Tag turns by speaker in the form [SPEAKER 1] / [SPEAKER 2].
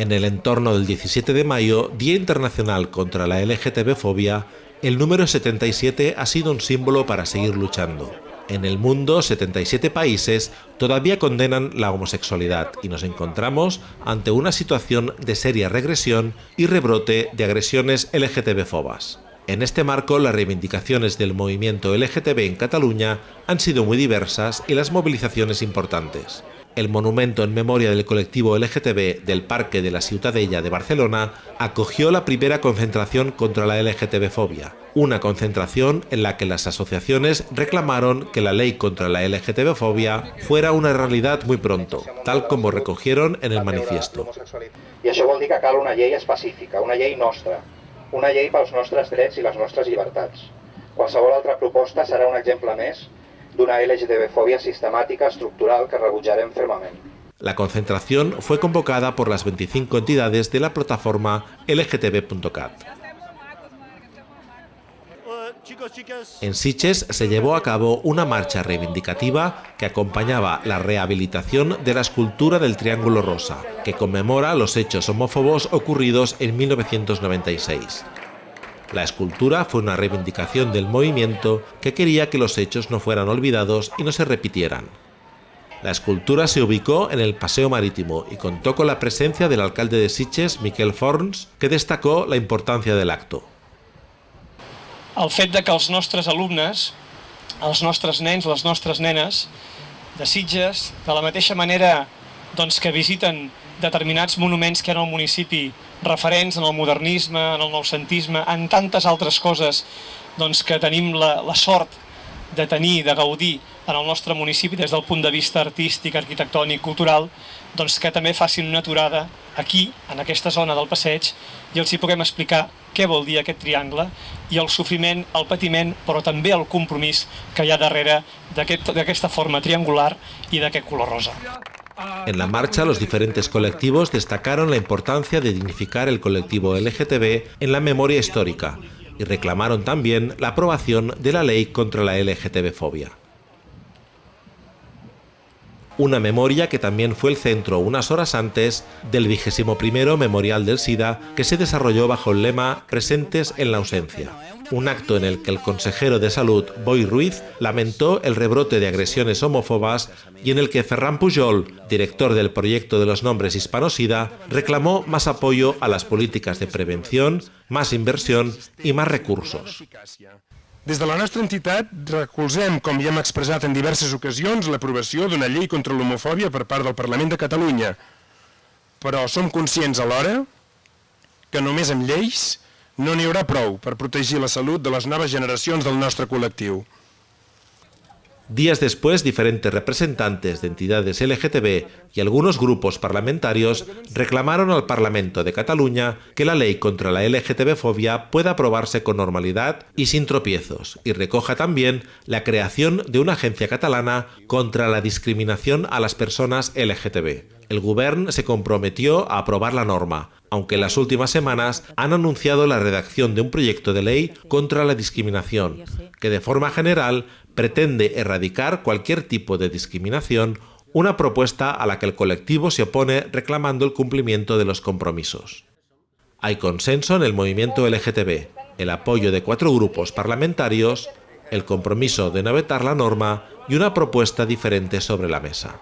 [SPEAKER 1] En el entorno del 17 de mayo, Día Internacional contra la LGTB-fobia, el número 77 ha sido un símbolo para seguir luchando. En el mundo, 77 países todavía condenan la homosexualidad y nos encontramos ante una situación de seria regresión y rebrote de agresiones LGTB-fobas. En este marco, las reivindicaciones del movimiento LGTB en Cataluña han sido muy diversas y las movilizaciones importantes el monumento en memoria del colectivo LGTB del Parque de la Ciutadella de Barcelona acogió la primera concentración contra la LGTB-fobia, una concentración en la que las asociaciones reclamaron que la ley contra la LGTB-fobia fuera una realidad muy pronto, tal como recogieron en el manifiesto.
[SPEAKER 2] I això vol que cal una llei específica, una llei nostra, una llei pels nostres drets i les nostres llibertats. Qualsevol un exemple més sistemática estructural que.
[SPEAKER 1] La concentración fue convocada por las 25 entidades de la plataforma LGTB.cat. En Siches se llevó a cabo una marcha reivindicativa que acompañaba la rehabilitación de la escultura del Triángulo Rosa, que conmemora los hechos homófobos ocurridos en 1996. La escultura fue una reivindicación del movimiento que quería que los hechos no fueran olvidados y no se repitieran. La escultura se ubicó en el Paseo Marítimo y contó con la presencia del alcalde de Sitges, Miquel Forns, que destacó la importancia del acto.
[SPEAKER 3] El fet de que els nostres alumnes, els nostres nens, les nostres nenes de Sitges, de la mateixa manera doncs, que visiten determinats monuments que ha al municipi referents en el modernisme, en el noucentisme, en tantes altres coses doncs, que tenim la, la sort de tenir, de gaudir en el nostre municipi des del punt de vista artístic, arquitectònic, cultural, doncs que també facin una aturada aquí, en aquesta zona del passeig, i els hi puguem explicar què vol dir aquest triangle i el sofriment, el patiment, però també el compromís que hi ha darrere d'aquesta aquest, forma triangular i d'aquest color rosa.
[SPEAKER 1] En la marcha, los diferentes colectivos destacaron la importancia de dignificar el colectivo LGTB en la memoria histórica y reclamaron también la aprobación de la ley contra la LGTB-fobia. Una memoria que también fue el centro unas horas antes del vigésimo Memorial del SIDA que se desarrolló bajo el lema Presentes en la ausencia un acto en el que el consejero de salud, Boy Ruiz, lamentó el rebrote de agresiones homófobas y en el que Ferran Pujol, director del proyecto de los nombres hispanosida, reclamó más apoyo a las políticas de prevención, más inversión i més recursos.
[SPEAKER 4] Des de la nostra entitat recolzem, com ja hem expressat en diverses ocasions, l'aprovació d'una llei contra l'homofòbia per part del Parlament de Catalunya. Però som conscients alhora que només amb lleis no n'hi haurà prou per la salut de las nuevas generacions del nostre col·lectiu.
[SPEAKER 1] Días después, diferentes representantes de entidades LGTB y algunos grupos parlamentarios reclamaron al Parlamento de Cataluña que la ley contra la LGTB-fobia pueda aprobarse con normalidad y sin tropiezos, y recoja también la creación de una agencia catalana contra la discriminación a las personas LGTB. El Gobierno se comprometió a aprobar la norma, aunque en las últimas semanas han anunciado la redacción de un proyecto de ley contra la discriminación, que de forma general pretende erradicar cualquier tipo de discriminación, una propuesta a la que el colectivo se opone reclamando el cumplimiento de los compromisos. Hay consenso en el movimiento LGTB, el apoyo de cuatro grupos parlamentarios, el compromiso de no vetar la norma y una propuesta diferente sobre la mesa.